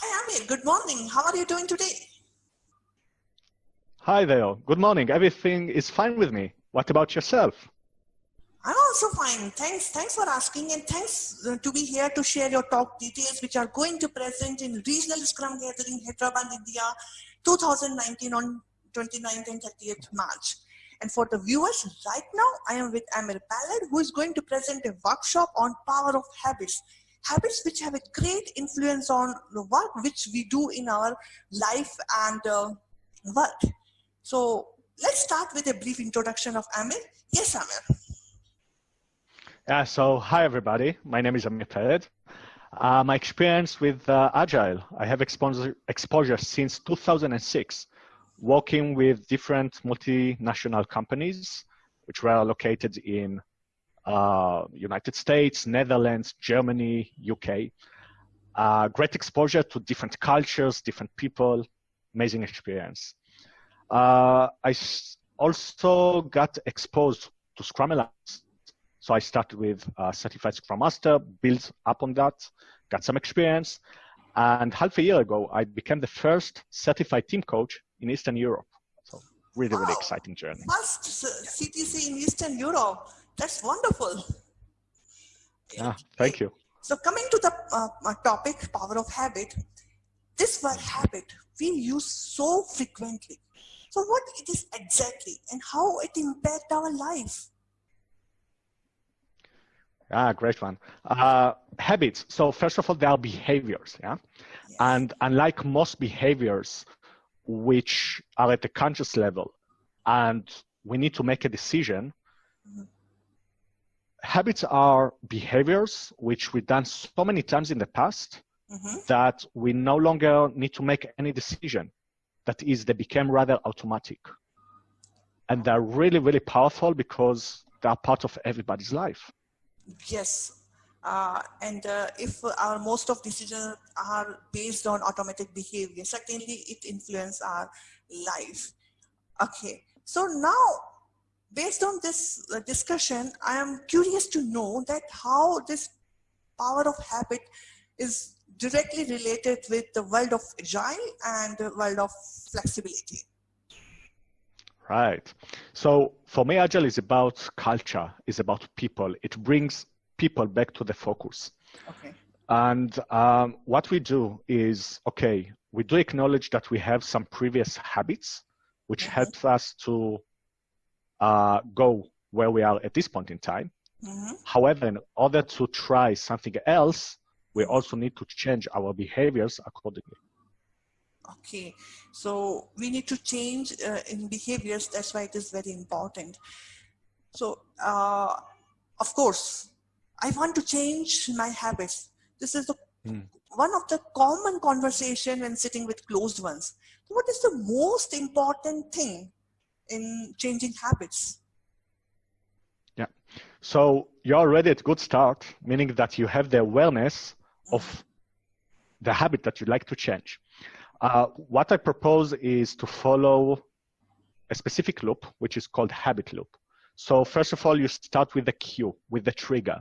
Hi, Amir. Good morning. How are you doing today? Hi there. Good morning. Everything is fine with me. What about yourself? I'm also fine. Thanks. Thanks for asking, and thanks uh, to be here to share your talk details, which are going to present in Regional Scrum Gathering, Hyderabad, India, 2019 on 29th and 30th March. And for the viewers, right now I am with Amir Peled, who is going to present a workshop on power of habits. Habits which have a great influence on the work which we do in our life and uh, work. So let's start with a brief introduction of Amir. Yes, Amir. Yeah, so hi everybody. My name is Amir Peled. Uh, my experience with uh, Agile, I have exposure, exposure since 2006 working with different multinational companies, which were located in uh, United States, Netherlands, Germany, UK. Uh, great exposure to different cultures, different people, amazing experience. Uh, I also got exposed to Scrum Alliance. So I started with Certified Scrum Master, built up on that, got some experience. And half a year ago, I became the first certified team coach in Eastern Europe. So really, really exciting journey. First CTC in Eastern Europe. That's wonderful. Yeah, thank you. So coming to the uh, topic, power of habit, this word habit we use so frequently. So what it is exactly and how it impact our life? Ah, great one. Uh, habits. So first of all, they are behaviors. Yeah. Yes. And unlike most behaviors, which are at the conscious level and we need to make a decision mm-hmm. Habits are behaviors which we've done so many times in the past mm-hmm. that we no longer need to make any decision that is they became rather automatic and they're really really powerful because they're part of everybody's life yes uh, and uh, if our most of decisions are based on automatic behavior, certainly it influence our life. Okay, so now based on this uh, discussion, I am curious to know that how this power of habit is directly related with the world of agile and the world of flexibility. Right. So for me, agile is about culture, is about people. It brings people back to the focus. Okay. And um, what we do is, okay, we do acknowledge that we have some previous habits, which helps us to uh, go where we are at this point in time. Mm-hmm. However, in order to try something else, we also need to change our behaviors accordingly. Okay, so we need to change uh, in behaviors. That's why it is very important. So, uh, of course, I want to change my habits. This is the, mm. one of the common conversation when sitting with closed ones. What is the most important thing in changing habits? Yeah. So you're already at good start, meaning that you have the awareness of the habit that you'd like to change. Uh, what I propose is to follow a specific loop, which is called habit loop. So first of all, you start with the cue, with the trigger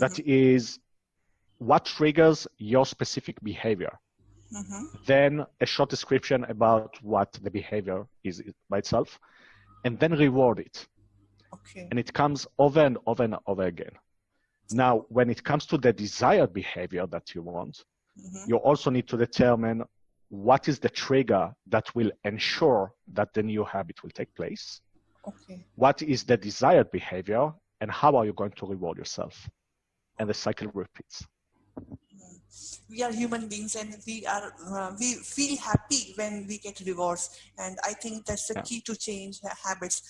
that mm-hmm. is what triggers your specific behavior. Mm-hmm. Then a short description about what the behavior is by itself, and then reward it. Okay. And it comes over and over and over again. Now, when it comes to the desired behavior that you want, mm-hmm. you also need to determine what is the trigger that will ensure that the new habit will take place. Okay. What is the desired behavior, and how are you going to reward yourself? and the cycle repeats we are human beings and we are uh, we feel happy when we get rewards and i think that's the yeah. key to change habits.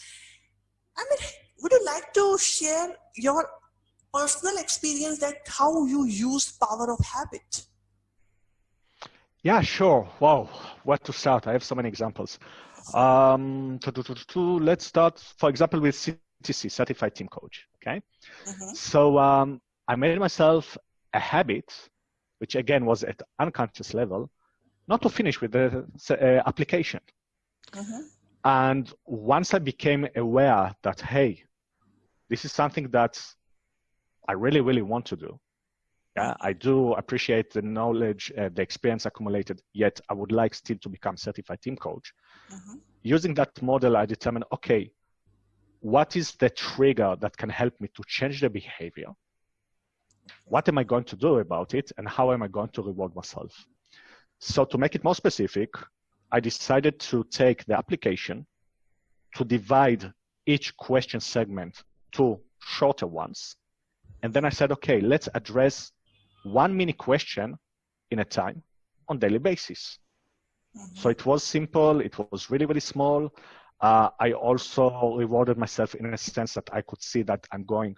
I mean would you like to share your personal experience that how you use power of habit? Yeah sure. Wow. Where to start? I have so many examples. Um to, to, to, let's start for example with ctc certified team coach okay? Mm-hmm. so um I made myself a habit, which again was at unconscious level, not to finish with the uh, application. Mm-hmm. And once I became aware that, hey, this is something that I really, really want to do, Yeah, I do appreciate the knowledge, uh, the experience accumulated, yet I would like still to become certified team coach. Mm-hmm. Using that model, I determine, okay, what is the trigger that can help me to change the behavior? What am I going to do about it? And how am I going to reward myself? So to make it more specific, I decided to take the application to divide each question segment to shorter ones. And then I said, okay, let's address one mini question in a time on daily basis. Mm-hmm. So it was simple. It was really, really small. Uh, I also rewarded myself in a sense that I could see that I'm going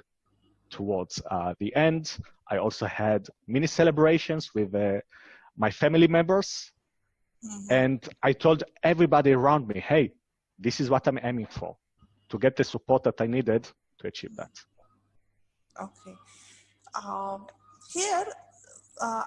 towards uh, the end. I also had mini celebrations with uh, my family members. Mm-hmm. And I told everybody around me, hey, this is what I'm aiming for to get the support that I needed to achieve that. Okay. Um, here, uh,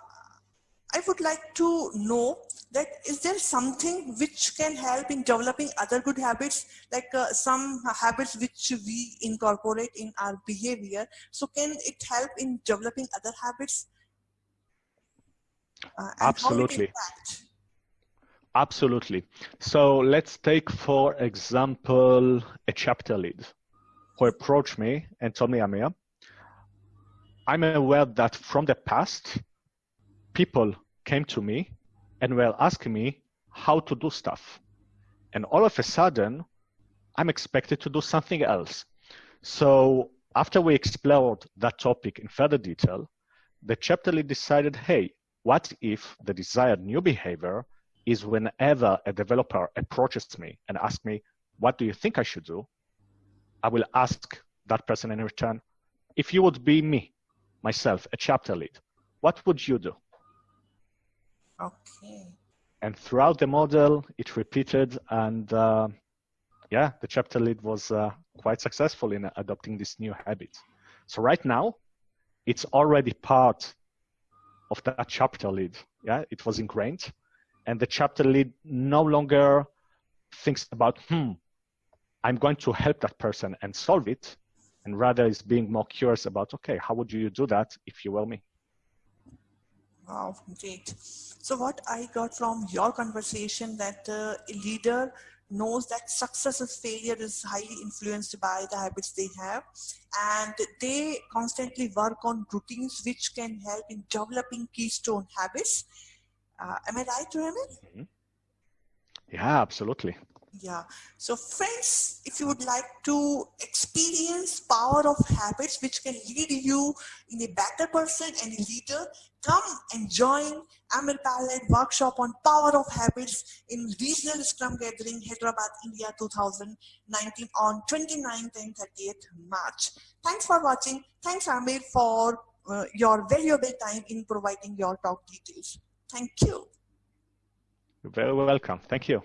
I would like to know that is there something which can help in developing other good habits, like uh, some habits which we incorporate in our behavior. So can it help in developing other habits? Uh, Absolutely. Absolutely. So let's take, for example, a chapter lead who approached me and told me, Amir, I'm aware that from the past, people came to me and were asking me how to do stuff. And all of a sudden, I'm expected to do something else. So after we explored that topic in further detail, the chapter lead decided, hey, what if the desired new behavior is whenever a developer approaches me and asks me, what do you think I should do? I will ask that person in return, if you would be me, myself, a chapter lead, what would you do? Okay. And throughout the model, it repeated, and uh, yeah, the chapter lead was uh, quite successful in adopting this new habit. So right now, it's already part of that chapter lead. Yeah, it was ingrained, and the chapter lead no longer thinks about, hmm, I'm going to help that person and solve it, and rather is being more curious about, okay, how would you do that if you were me? Wow, great. So what I got from your conversation that uh, a leader knows that success or failure is highly influenced by the habits they have and they constantly work on routines which can help in developing keystone habits. Uh, am I right, Ramil? Mm -hmm. Yeah, absolutely. Yeah. So friends, if you would like to experience power of habits which can lead you in a better person and a leader, come and join Amir Peled workshop on power of habits in regional Scrum Gathering, Hyderabad, India 2019 on 29th and 30th March. Thanks for watching. Thanks Amir for uh, your valuable time in providing your talk details. Thank you. You're very welcome. Thank you.